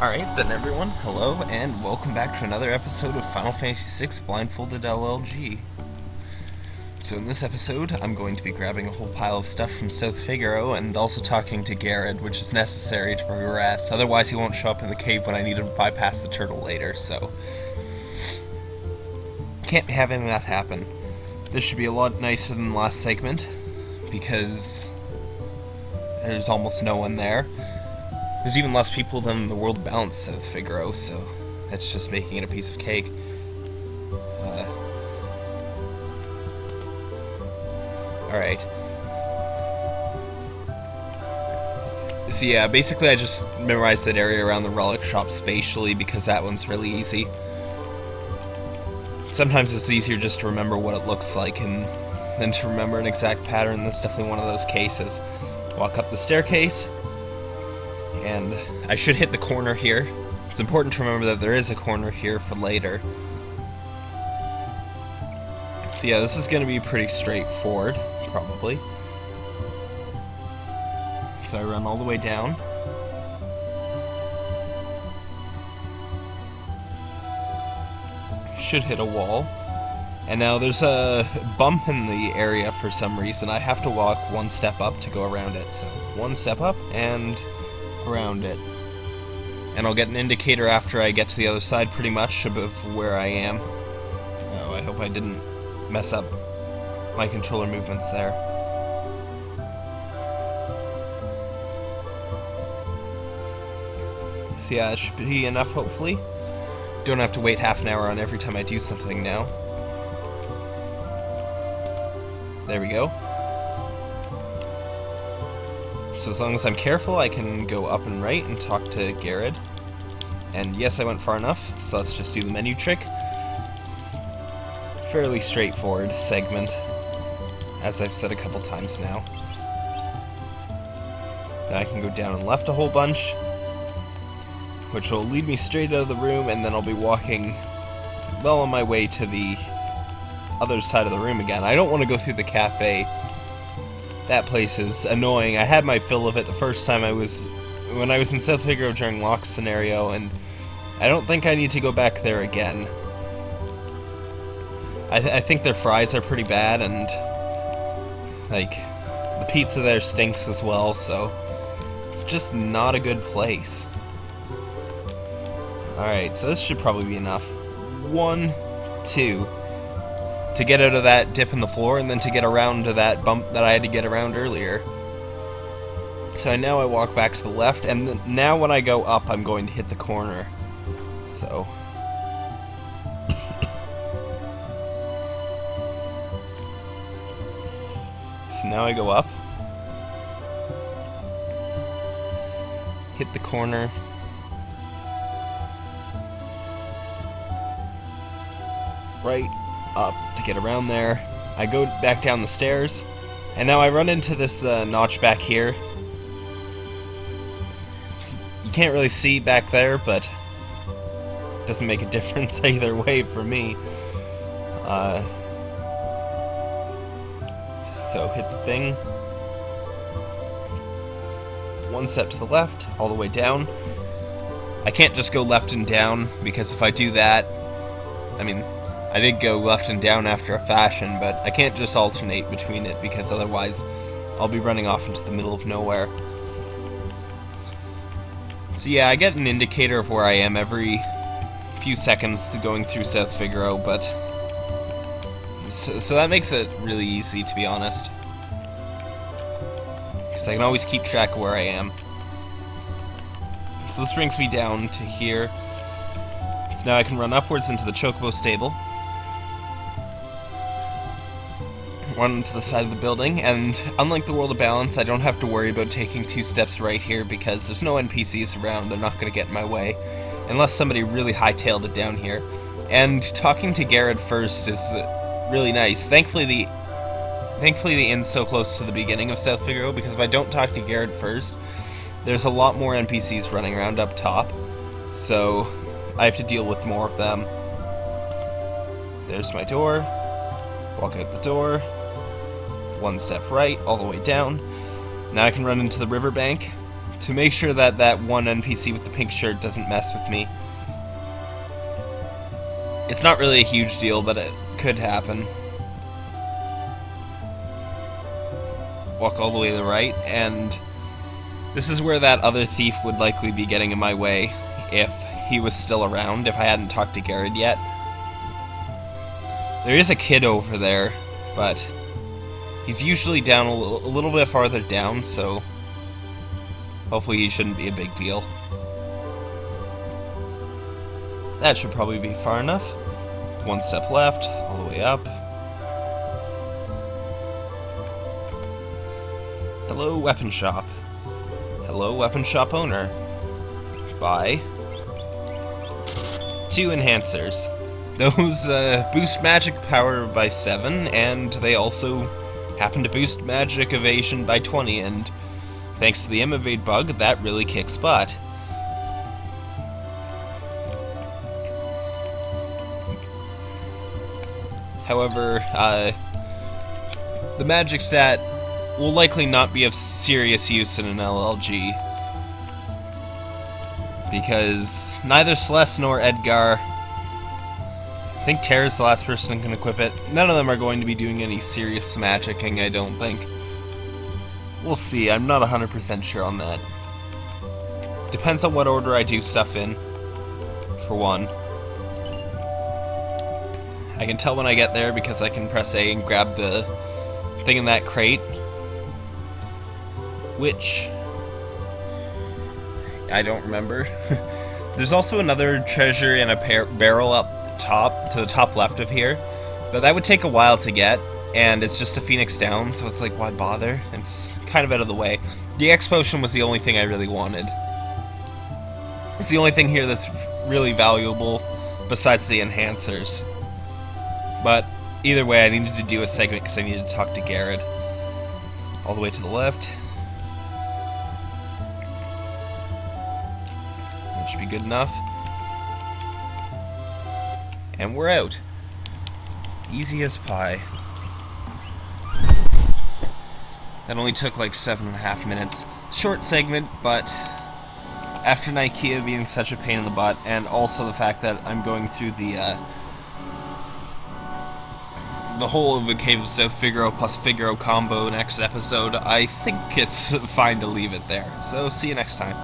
Alright then everyone, hello and welcome back to another episode of Final Fantasy VI Blindfolded LLG. So in this episode, I'm going to be grabbing a whole pile of stuff from South Figaro and also talking to Garrett, which is necessary to progress, otherwise he won't show up in the cave when I need to bypass the turtle later, so... Can't be having that happen. This should be a lot nicer than the last segment, because there's almost no one there. There's even less people than the world balance of Figaro, so that's just making it a piece of cake. Uh, Alright. So yeah, basically I just memorized that area around the relic shop spatially because that one's really easy. Sometimes it's easier just to remember what it looks like and than to remember an exact pattern. That's definitely one of those cases. Walk up the staircase, and I should hit the corner here. It's important to remember that there is a corner here for later. So yeah, this is going to be pretty straightforward, probably. So I run all the way down. Should hit a wall. And now there's a bump in the area for some reason. I have to walk one step up to go around it. So one step up and around it. And I'll get an indicator after I get to the other side pretty much of where I am. Oh, I hope I didn't mess up my controller movements there. So yeah, it should be enough hopefully. Don't have to wait half an hour on every time I do something now. There we go. So as long as I'm careful, I can go up and right and talk to Garrett. And yes, I went far enough, so let's just do the menu trick. Fairly straightforward segment, as I've said a couple times now. Now I can go down and left a whole bunch, which will lead me straight out of the room, and then I'll be walking well on my way to the other side of the room again. I don't want to go through the cafe that place is annoying. I had my fill of it the first time I was when I was in South Figaro during Locke's scenario, and I don't think I need to go back there again. I, th I think their fries are pretty bad, and like the pizza there stinks as well. So it's just not a good place. All right, so this should probably be enough. One, two to get out of that dip in the floor and then to get around to that bump that I had to get around earlier. So now I walk back to the left, and now when I go up, I'm going to hit the corner. So... so now I go up. Hit the corner. Right up to get around there. I go back down the stairs, and now I run into this uh, notch back here. You can't really see back there, but it doesn't make a difference either way for me. Uh, so hit the thing. One step to the left, all the way down. I can't just go left and down, because if I do that, I mean, I did go left and down after a fashion, but I can't just alternate between it because otherwise I'll be running off into the middle of nowhere. So yeah, I get an indicator of where I am every few seconds to going through South Figaro, but... So, so that makes it really easy, to be honest. Because I can always keep track of where I am. So this brings me down to here. So now I can run upwards into the Chocobo stable. Run to the side of the building, and unlike the World of Balance, I don't have to worry about taking two steps right here because there's no NPCs around, they're not going to get in my way, unless somebody really hightailed it down here. And talking to Garrett first is really nice. Thankfully, the thankfully the inn's so close to the beginning of South Figaro, because if I don't talk to Garrett first, there's a lot more NPCs running around up top, so I have to deal with more of them. There's my door. Walk out the door one step right, all the way down. Now I can run into the riverbank to make sure that that one NPC with the pink shirt doesn't mess with me. It's not really a huge deal, but it could happen. Walk all the way to the right, and this is where that other thief would likely be getting in my way if he was still around, if I hadn't talked to Garrett yet. There is a kid over there, but he's usually down a little, a little bit farther down, so hopefully he shouldn't be a big deal. That should probably be far enough. One step left, all the way up. Hello, weapon shop. Hello, weapon shop owner. Buy. Two enhancers. Those uh, boost magic power by 7, and they also happen to boost magic evasion by 20, and thanks to the M-Evade bug, that really kicks butt. However, uh, the magic stat will likely not be of serious use in an LLG. Because neither Celes nor Edgar I think Terra's the last person who can equip it. None of them are going to be doing any serious magicking, I don't think. We'll see, I'm not 100% sure on that. Depends on what order I do stuff in, for one. I can tell when I get there because I can press A and grab the thing in that crate. Which... I don't remember. There's also another treasure in a barrel up top, to the top left of here. But that would take a while to get, and it's just a Phoenix down, so it's like, why bother? It's kind of out of the way. The X Potion was the only thing I really wanted. It's the only thing here that's really valuable, besides the enhancers. But either way, I needed to do a segment because I needed to talk to Garrett. All the way to the left. That should be good enough. And we're out. Easy as pie. That only took like seven and a half minutes. Short segment, but after Nikeah being such a pain in the butt, and also the fact that I'm going through the uh, the whole of the Cave of South Figaro plus Figaro combo next episode, I think it's fine to leave it there. So see you next time.